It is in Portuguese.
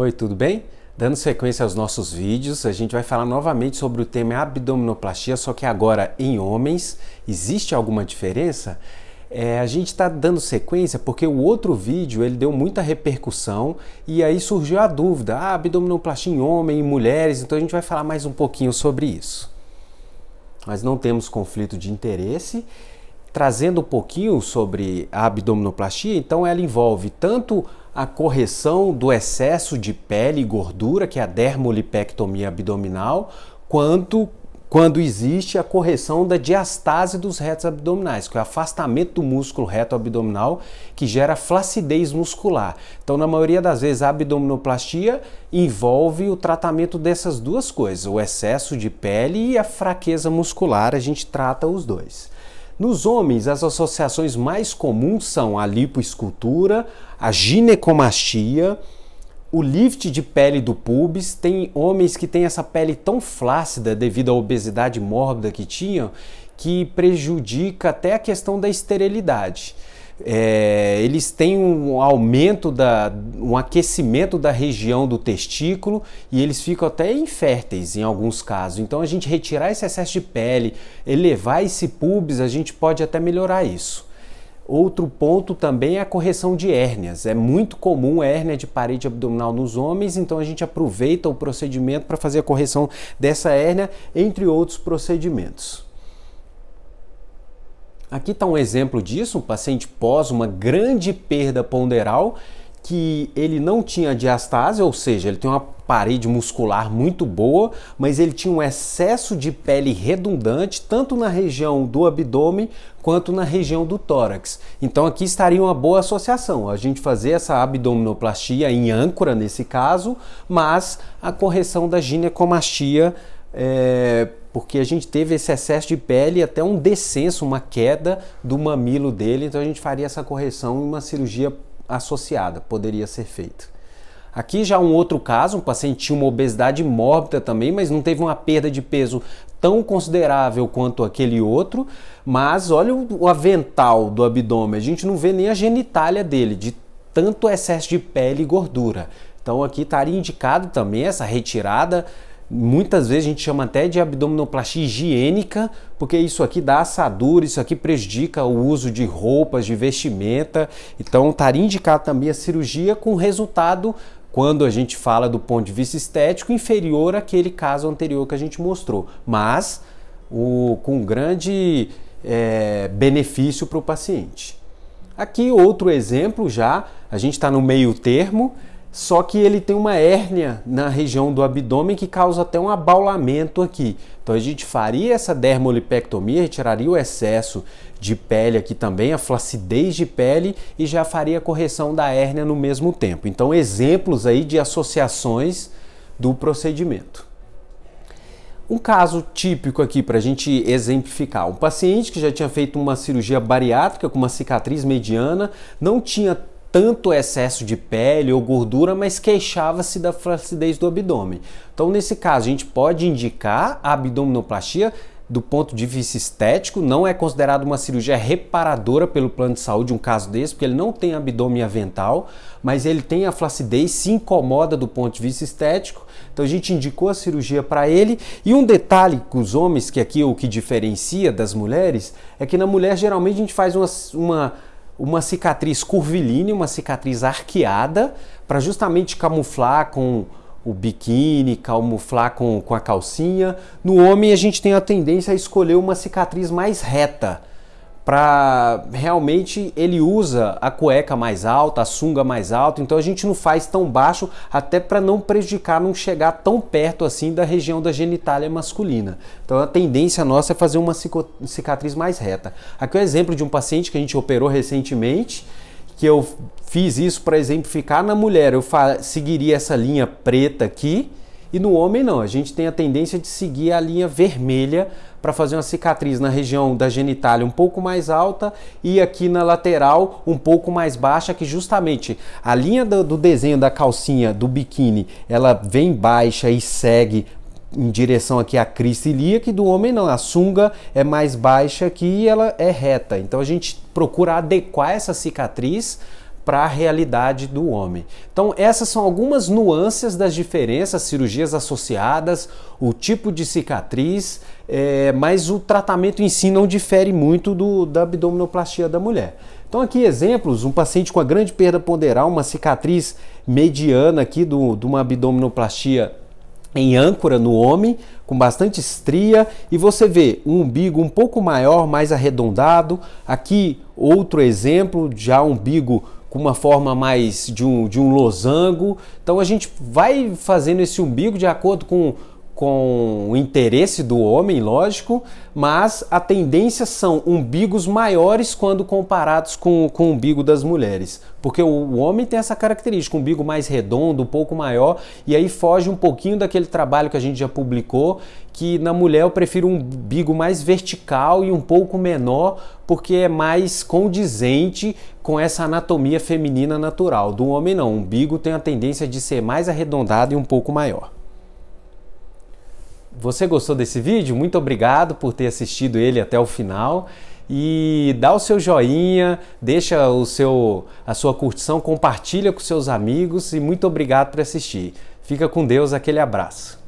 Oi, tudo bem? Dando sequência aos nossos vídeos, a gente vai falar novamente sobre o tema abdominoplastia, só que agora em homens. Existe alguma diferença? É, a gente está dando sequência porque o outro vídeo ele deu muita repercussão e aí surgiu a dúvida, ah, abdominoplastia em homem e mulheres, então a gente vai falar mais um pouquinho sobre isso. Nós não temos conflito de interesse. Trazendo um pouquinho sobre a abdominoplastia, então ela envolve tanto a correção do excesso de pele e gordura, que é a dermolipectomia abdominal, quanto quando existe a correção da diastase dos retos abdominais, que é o afastamento do músculo reto abdominal que gera flacidez muscular. Então, na maioria das vezes, a abdominoplastia envolve o tratamento dessas duas coisas, o excesso de pele e a fraqueza muscular, a gente trata os dois. Nos homens, as associações mais comuns são a lipoescultura, a ginecomastia, o lift de pele do pubis. Tem homens que têm essa pele tão flácida devido à obesidade mórbida que tinham que prejudica até a questão da esterilidade é, eles têm um aumento, da, um aquecimento da região do testículo e eles ficam até inférteis em alguns casos. Então a gente retirar esse excesso de pele, elevar esse pubis, a gente pode até melhorar isso. Outro ponto também é a correção de hérnias. É muito comum hérnia de parede abdominal nos homens, então a gente aproveita o procedimento para fazer a correção dessa hérnia, entre outros procedimentos. Aqui está um exemplo disso, um paciente pós uma grande perda ponderal que ele não tinha diastase, ou seja, ele tem uma parede muscular muito boa, mas ele tinha um excesso de pele redundante tanto na região do abdômen quanto na região do tórax. Então aqui estaria uma boa associação, a gente fazer essa abdominoplastia em âncora nesse caso, mas a correção da ginecomastia é, porque a gente teve esse excesso de pele e até um descenso, uma queda do mamilo dele, então a gente faria essa correção em uma cirurgia associada, poderia ser feito. Aqui já um outro caso, um paciente tinha uma obesidade mórbida também, mas não teve uma perda de peso tão considerável quanto aquele outro, mas olha o avental do abdômen, a gente não vê nem a genitália dele, de tanto excesso de pele e gordura. Então aqui estaria indicado também essa retirada Muitas vezes a gente chama até de abdominoplastia higiênica, porque isso aqui dá assadura, isso aqui prejudica o uso de roupas, de vestimenta. Então estaria indicado também a cirurgia com resultado, quando a gente fala do ponto de vista estético, inferior àquele caso anterior que a gente mostrou, mas o, com grande é, benefício para o paciente. Aqui outro exemplo já, a gente está no meio termo, só que ele tem uma hérnia na região do abdômen que causa até um abaulamento aqui. Então a gente faria essa dermolipectomia, retiraria o excesso de pele aqui também, a flacidez de pele e já faria a correção da hérnia no mesmo tempo. Então exemplos aí de associações do procedimento. Um caso típico aqui para a gente exemplificar: um paciente que já tinha feito uma cirurgia bariátrica com uma cicatriz mediana, não tinha tanto excesso de pele ou gordura, mas queixava-se da flacidez do abdômen. Então, nesse caso, a gente pode indicar a abdominoplastia do ponto de vista estético, não é considerado uma cirurgia reparadora pelo plano de saúde, um caso desse, porque ele não tem abdômen avental, mas ele tem a flacidez, se incomoda do ponto de vista estético, então a gente indicou a cirurgia para ele. E um detalhe com os homens, que aqui é o que diferencia das mulheres, é que na mulher geralmente a gente faz uma, uma uma cicatriz curvilínea, uma cicatriz arqueada, para justamente camuflar com o biquíni, camuflar com, com a calcinha. No homem, a gente tem a tendência a escolher uma cicatriz mais reta, para realmente ele usa a cueca mais alta, a sunga mais alta, então a gente não faz tão baixo até para não prejudicar, não chegar tão perto assim da região da genitália masculina. Então a tendência nossa é fazer uma cicatriz mais reta. Aqui é o um exemplo de um paciente que a gente operou recentemente, que eu fiz isso para exemplificar na mulher, eu seguiria essa linha preta aqui, e no homem não, a gente tem a tendência de seguir a linha vermelha para fazer uma cicatriz na região da genitália um pouco mais alta e aqui na lateral um pouco mais baixa, que justamente a linha do, do desenho da calcinha do biquíni, ela vem baixa e segue em direção aqui à crista ilíaca e do homem não, a sunga é mais baixa aqui e ela é reta. Então a gente procura adequar essa cicatriz para a realidade do homem. Então, essas são algumas nuances das diferenças, cirurgias associadas, o tipo de cicatriz, é, mas o tratamento em si não difere muito do, da abdominoplastia da mulher. Então, aqui exemplos: um paciente com a grande perda ponderal, uma cicatriz mediana aqui do, de uma abdominoplastia em âncora no homem, com bastante estria, e você vê um umbigo um pouco maior, mais arredondado. Aqui, outro exemplo, já um umbigo com uma forma mais de um, de um losango. Então a gente vai fazendo esse umbigo de acordo com, com o interesse do homem, lógico, mas a tendência são umbigos maiores quando comparados com, com o umbigo das mulheres. Porque o, o homem tem essa característica, um umbigo mais redondo, um pouco maior, e aí foge um pouquinho daquele trabalho que a gente já publicou, que na mulher eu prefiro um umbigo mais vertical e um pouco menor, porque é mais condizente com essa anatomia feminina natural. Do homem não, o umbigo tem a tendência de ser mais arredondado e um pouco maior. Você gostou desse vídeo? Muito obrigado por ter assistido ele até o final e dá o seu joinha, deixa o seu a sua curtição, compartilha com seus amigos e muito obrigado por assistir. Fica com Deus, aquele abraço.